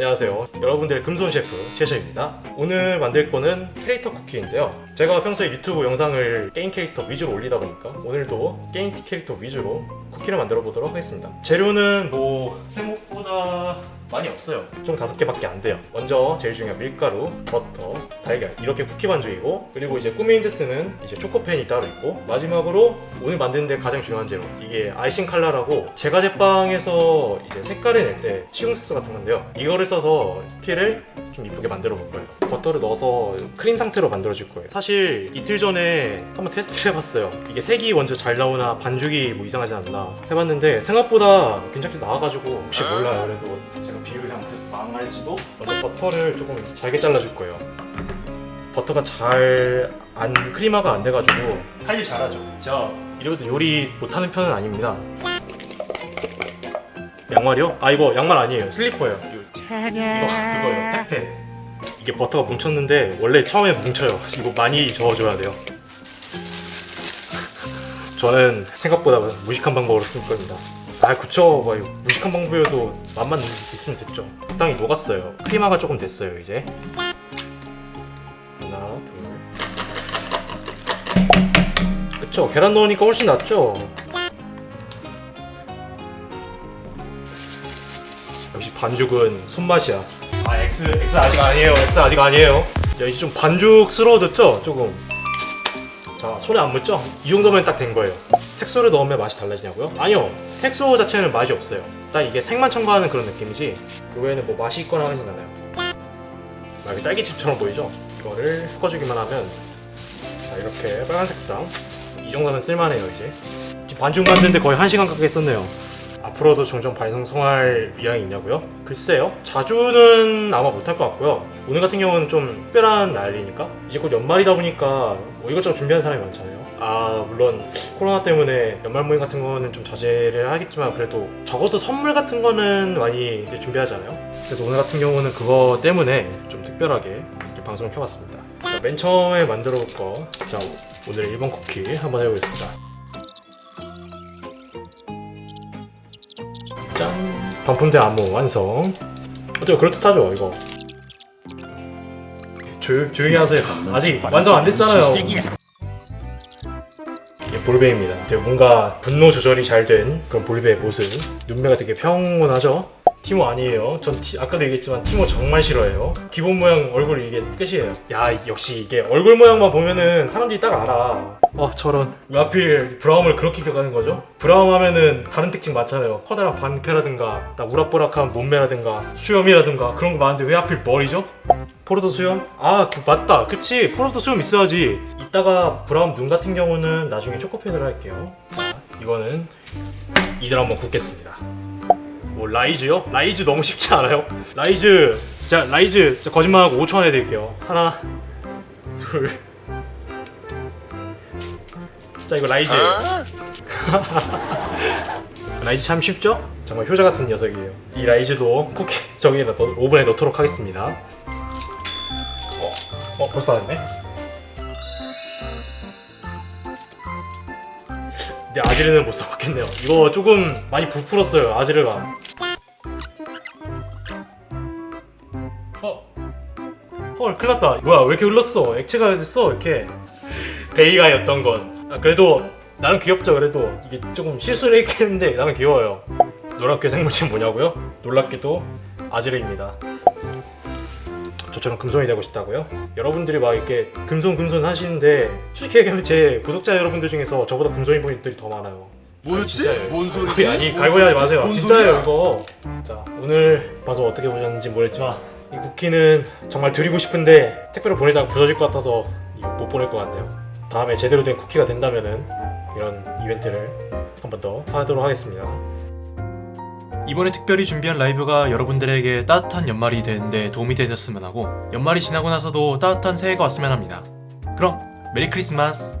안녕하세요. 여러분들의 금손 셰프 최셔입니다. 오늘 만들 거는 캐릭터 쿠키인데요. 제가 평소에 유튜브 영상을 게임 캐릭터 위주로 올리다 보니까 오늘도 게임 캐릭터 위주로 쿠키를 만들어 보도록 하겠습니다. 재료는 뭐 생각보다 많이 없어요. 총 다섯 개밖에 안 돼요. 먼저 제일 중요한 밀가루, 버터, 달걀. 이렇게 쿠키 반죽이고 그리고 이제 꾸미는데 쓰는 이제 초코펜이 따로 있고 마지막으로 오늘 만드는데 가장 중요한 재료. 이게 아이싱 칼라라고 제과 제빵에서 이제 색깔을 낼 때 식용색소 같은 건데요. 이거를 써서 쿠키를 좀 이쁘게 만들어 볼 거예요. 버터를 넣어서 크림 상태로 만들어 줄 거예요. 사실 이틀 전에 한번 테스트를 해봤어요. 이게 색이 먼저 잘 나오나 반죽이 뭐 이상하지 않나 해봤는데 생각보다 괜찮게 나와가지고 혹시 몰라요. 그래도 제가 비율 잘못해서 망할지도 먼저 버터를 조금 잘게 잘라줄 거예요. 버터가 잘 안 크리마가 안 돼가지고 관리 잘하죠. 제가 이래도 요리 못하는 편은 아닙니다. 양말이요? 아 이거 양말 아니에요. 슬리퍼예요 그거예요. 페페 이게 버터가 뭉쳤는데 원래 처음에 뭉쳐요. 이거 많이 저어줘야 돼요. 저는 생각보다 무식한 방법으로 쓸 겁니다. 아 그쵸. 뭐 무식한 방법이어도 맛만 있으면 됐죠. 적당히 녹았어요. 크리마가 조금 됐어요 이제. 하나 둘. 그쵸. 계란 넣으니까 훨씬 낫죠 반죽은 손맛이야. 아 X X 아직 아니에요. X 아직 아니에요. 야 이제 좀 반죽스러워졌죠 조금? 자 손에 안 묻죠? 이 정도면 딱 된 거예요. 색소를 넣으면 맛이 달라지냐고요? 아니요. 색소 자체는 맛이 없어요. 딱 이게 색만 첨가하는 그런 느낌이지 그 외에는 뭐 맛이 있거나 하진 않아요. 막 이렇게 딸기칩처럼 보이죠? 이거를 섞어주기만 하면 자 이렇게 빨간색 상. 이 정도면 쓸만해요 이제. 반죽 만드는데 거의 1시간 가까이 썼네요 앞으로도 종종 발송할 의향이 있냐고요? 글쎄요. 자주는 아마 못할 것 같고요. 오늘 같은 경우는 좀 특별한 날이니까? 이제 곧 연말이다 보니까 뭐 이것저것 준비하는 사람이 많잖아요. 아 물론 코로나 때문에 연말 모임 같은 거는 좀 자제를 하겠지만 그래도 적어도 선물 같은 거는 많이 준비하잖아요. 그래서 오늘 같은 경우는 그거 때문에 좀 특별하게 이렇게 방송을 켜봤습니다. 자, 맨 처음에 만들어 볼 거 자 오늘 1번 쿠키 한번 해보겠습니다 짠 반품된 안무 완성. 어때요? 그럴듯하죠 이거? 조용, 조용히 하세요. 아직 완성 안 됐잖아요. 이게 볼베입니다. 뭔가 분노 조절이 잘 된 그런 볼베의 모습. 눈매가 되게 평온하죠 티모 아니에요. 전 티, 아까도 얘기했지만 티모 정말 싫어해요. 기본 모양 얼굴 이게 끝이에요. 야 역시 이게 얼굴 모양만 보면은 사람들이 딱 알아. 아 저런. 왜 하필 브라움을 그렇게 켜가는 거죠? 브라움 하면은 다른 특징 많잖아요. 커다란 반패라든가 딱 우락부락한 몸매라든가 수염이라든가 그런 거 많은데 왜 하필 머리죠? 포르도 수염? 아 그, 맞다. 그치. 포르도 수염 있어야지. 이따가 브라움 눈 같은 경우는 나중에 초코펜으로 할게요. 자 이거는 이들 한번 굽겠습니다 뭐 라이즈요? 라이즈 너무 쉽지 않아요? 라이즈 자 라이즈 자, 거짓말하고 5초 안에 드릴게요. 하나 둘자 이거 라이즈. 라이즈 참 쉽죠? 정말 효자 같은 녀석이에요. 이 라이즈도 쿠키 저기에다 넣, 오븐에 넣도록 하겠습니다. 어, 어 벌써 다 됐네? 근데 아지르는 못 써봤겠네요. 이거 조금 많이 부풀었어요 아지르가 어? 헐 큰일났다 뭐야 왜 이렇게 흘렀어 액체가 됐어 이렇게 베이가였던 건 아, 그래도 나는 귀엽죠 그래도 이게 조금 실수를 했겠는데 나는 귀여워요 노랗게 생물체 뭐냐고요? 놀랍게도 아지르입니다 저처럼 금손이 되고 싶다고요? 여러분들이 막 이렇게 금손 금손 하시는데 솔직히 얘기하면 제 구독자 여러분들 중에서 저보다 금손인 분들이 더 많아요 뭐였지? 뭔 소리지? 아니 갈고리 하지 마세요 뭔 진짜예요? 이거 자 오늘 방송 어떻게 보셨는지 모르겠지만 이 쿠키는 정말 드리고 싶은데 택배로 보내다가 부서질 것 같아서 못 보낼 것 같네요. 다음에 제대로 된 쿠키가 된다면은 이런 이벤트를 한 번 더 하도록 하겠습니다. 이번에 특별히 준비한 라이브가 여러분들에게 따뜻한 연말이 되는데 도움이 되셨으면 하고 연말이 지나고 나서도 따뜻한 새해가 왔으면 합니다. 그럼 메리 크리스마스